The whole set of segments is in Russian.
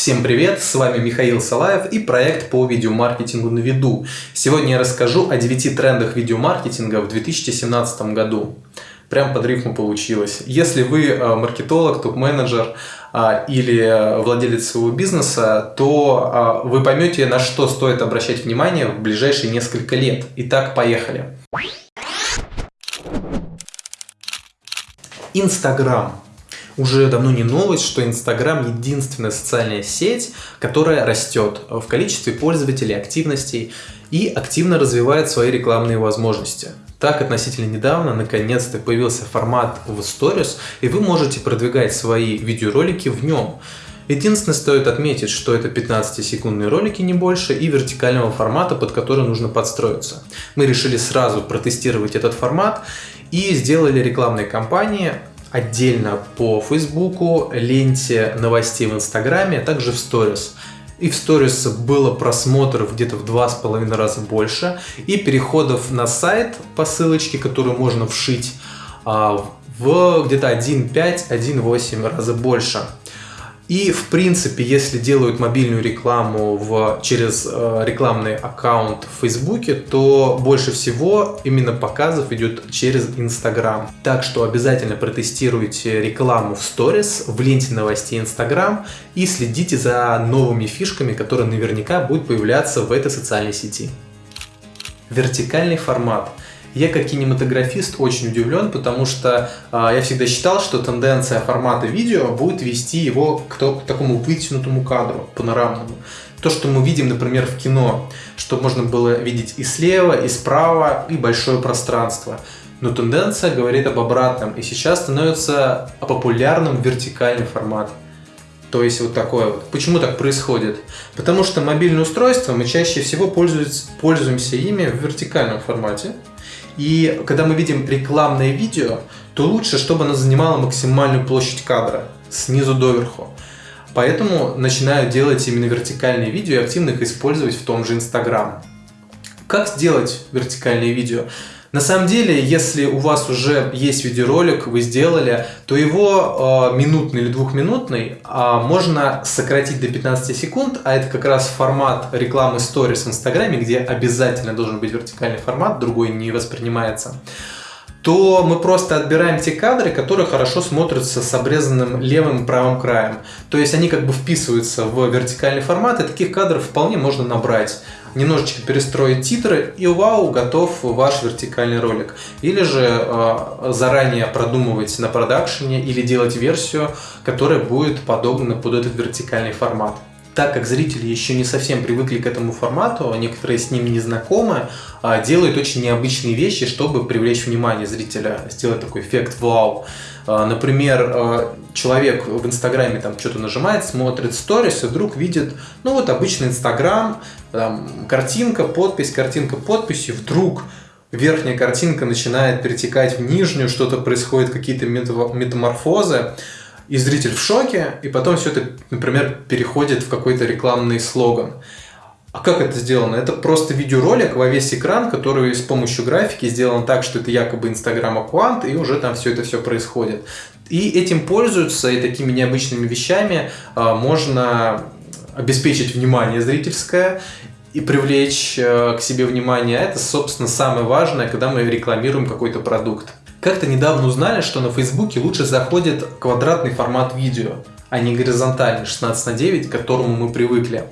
Всем привет, с вами Михаил Салаев и проект по видеомаркетингу на виду. Сегодня я расскажу о 9 трендах видеомаркетинга в 2017 году. Прям под рифму получилось. Если вы э, маркетолог, топ-менеджер а, или владелец своего бизнеса, то а, вы поймете, на что стоит обращать внимание в ближайшие несколько лет. Итак, поехали. Инстаграм. Уже давно не новость, что Инстаграм единственная социальная сеть, которая растет в количестве пользователей, активностей и активно развивает свои рекламные возможности. Так, относительно недавно, наконец-то появился формат в Stories, и вы можете продвигать свои видеоролики в нем. Единственное, стоит отметить, что это 15-секундные ролики, не больше, и вертикального формата, под который нужно подстроиться. Мы решили сразу протестировать этот формат и сделали рекламные кампании отдельно по Фейсбуку, ленте новостей в Инстаграме, а также в Сторис. И в сторис было просмотров где-то в два с половиной раза больше. И переходов на сайт по ссылочке, которую можно вшить, а, в где-то 1,5-1,8 раза больше. И, в принципе, если делают мобильную рекламу в, через э, рекламный аккаунт в Фейсбуке, то больше всего именно показов идет через Инстаграм. Так что обязательно протестируйте рекламу в сторис, в ленте новостей Инстаграм и следите за новыми фишками, которые наверняка будут появляться в этой социальной сети. Вертикальный формат. Я как кинематографист очень удивлен, потому что э, я всегда считал, что тенденция формата видео будет вести его к, то, к такому вытянутому кадру, панорамному. То, что мы видим, например, в кино, что можно было видеть и слева, и справа, и большое пространство. Но тенденция говорит об обратном, и сейчас становится популярным вертикальный формат. То есть вот такое вот. Почему так происходит? Потому что мобильные устройства мы чаще всего пользуемся ими в вертикальном формате. И когда мы видим рекламное видео, то лучше, чтобы оно занимало максимальную площадь кадра, снизу доверху. Поэтому начинаю делать именно вертикальные видео и активно их использовать в том же Instagram. Как сделать вертикальные видео? На самом деле, если у вас уже есть видеоролик, вы сделали, то его э, минутный или двухминутный э, можно сократить до 15 секунд, а это как раз формат рекламы Stories в Инстаграме, где обязательно должен быть вертикальный формат, другой не воспринимается то мы просто отбираем те кадры, которые хорошо смотрятся с обрезанным левым и правым краем. То есть они как бы вписываются в вертикальный формат, и таких кадров вполне можно набрать. Немножечко перестроить титры, и вау, готов ваш вертикальный ролик. Или же э, заранее продумывать на продакшене, или делать версию, которая будет подобна под этот вертикальный формат так как зрители еще не совсем привыкли к этому формату, некоторые с ним не знакомы, а, делают очень необычные вещи, чтобы привлечь внимание зрителя, сделать такой эффект вау. А, например, а, человек в Инстаграме там что-то нажимает, смотрит сторис и вдруг видит, ну вот обычный Инстаграм, картинка, подпись, картинка, подпись, и вдруг верхняя картинка начинает перетекать в нижнюю, что-то происходит, какие-то метаморфозы, и зритель в шоке, и потом все это, например, переходит в какой-то рекламный слоган. А как это сделано? Это просто видеоролик во весь экран, который с помощью графики сделан так, что это якобы Инстаграм аккаунт, и уже там все это все происходит. И этим пользуются, и такими необычными вещами а, можно обеспечить внимание зрительское и привлечь а, к себе внимание. Это, собственно, самое важное, когда мы рекламируем какой-то продукт. Как-то недавно узнали, что на Фейсбуке лучше заходит квадратный формат видео, а не горизонтальный 16 на 9, к которому мы привыкли.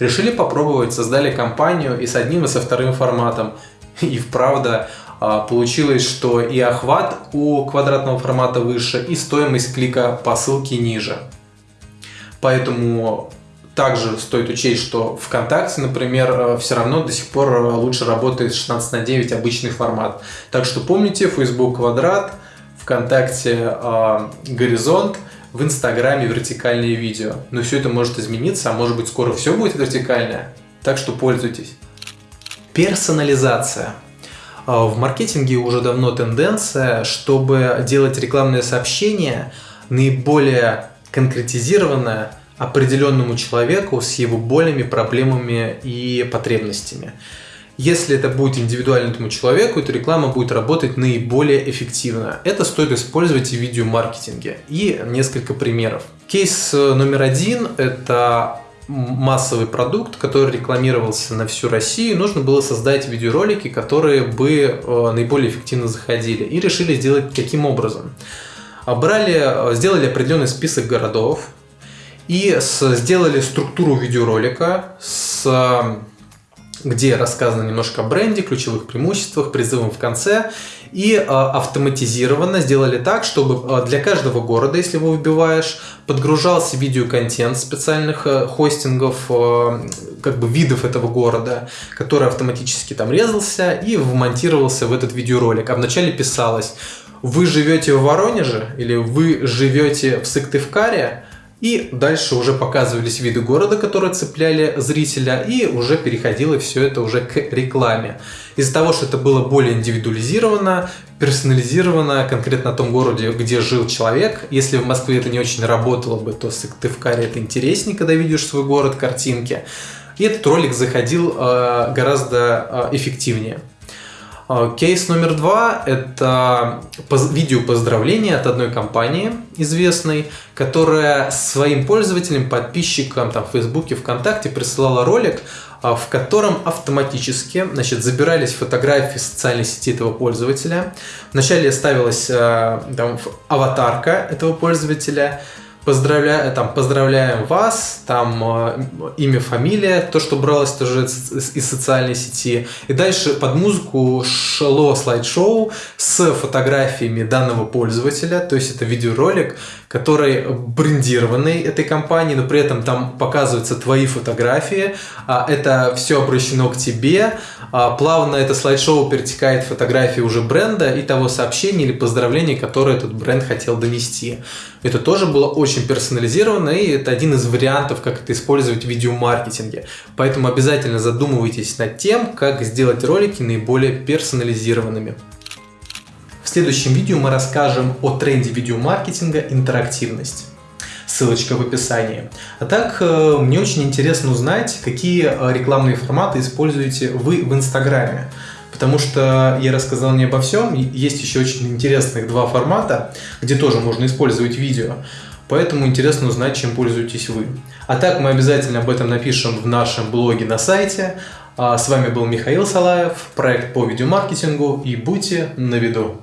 Решили попробовать, создали компанию и с одним и со вторым форматом. И вправду а, получилось, что и охват у квадратного формата выше, и стоимость клика по ссылке ниже. Поэтому также стоит учесть, что ВКонтакте, например, э, все равно до сих пор э, лучше работает 16 на 9 обычный формат. Так что помните, Facebook квадрат, ВКонтакте э, горизонт, в Инстаграме вертикальные видео. Но все это может измениться, а может быть скоро все будет вертикальное. Так что пользуйтесь. Персонализация. Э, в маркетинге уже давно тенденция, чтобы делать рекламное сообщение наиболее конкретизированное, определенному человеку с его болями, проблемами и потребностями. Если это будет индивидуально этому человеку, эта реклама будет работать наиболее эффективно. Это стоит использовать и в видеомаркетинге. И несколько примеров. Кейс номер один – это массовый продукт, который рекламировался на всю Россию, нужно было создать видеоролики, которые бы э, наиболее эффективно заходили. И решили сделать каким образом? Брали, э, сделали определенный список городов и сделали структуру видеоролика с где рассказано немножко о бренде, ключевых преимуществах, призывом в конце. И э, автоматизированно сделали так, чтобы э, для каждого города, если его выбиваешь, подгружался видеоконтент специальных э, хостингов, э, как бы видов этого города, который автоматически там резался и вмонтировался в этот видеоролик. А вначале писалось, вы живете в Воронеже или вы живете в Сыктывкаре, и дальше уже показывались виды города, которые цепляли зрителя, и уже переходило все это уже к рекламе. Из-за того, что это было более индивидуализировано, персонализировано конкретно на том городе, где жил человек. Если в Москве это не очень работало бы, то в Сыктывкаре это интереснее, когда видишь свой город, картинки. И этот ролик заходил э, гораздо э, эффективнее. А, кейс номер два – это видео поздравления от одной компании известной, которая своим пользователям, подписчикам там, в Фейсбуке, ВКонтакте присылала ролик, а, в котором автоматически значит, забирались фотографии социальной сети этого пользователя. Вначале ставилась а, там, аватарка этого пользователя – поздравляю, там, поздравляем вас, там э, имя, фамилия, то, что бралось тоже из социальной сети. И дальше под музыку шло слайд-шоу с фотографиями данного пользователя, то есть это видеоролик, который брендированный этой компанией, но при этом там показываются твои фотографии, а это все обращено к тебе, а плавно это слайд-шоу перетекает в фотографии уже бренда и того сообщения или поздравления, которое этот бренд хотел донести. Это тоже было очень персонализировано, и это один из вариантов, как это использовать в видеомаркетинге. Поэтому обязательно задумывайтесь над тем, как сделать ролики наиболее персонализированными. В следующем видео мы расскажем о тренде видеомаркетинга интерактивность. Ссылочка в описании. А так, э, мне очень интересно узнать, какие э, рекламные форматы используете вы в Инстаграме потому что я рассказал не обо всем, есть еще очень интересных два формата, где тоже можно использовать видео, поэтому интересно узнать, чем пользуетесь вы. А так мы обязательно об этом напишем в нашем блоге на сайте. А с вами был Михаил Салаев, проект по видеомаркетингу и будьте на виду.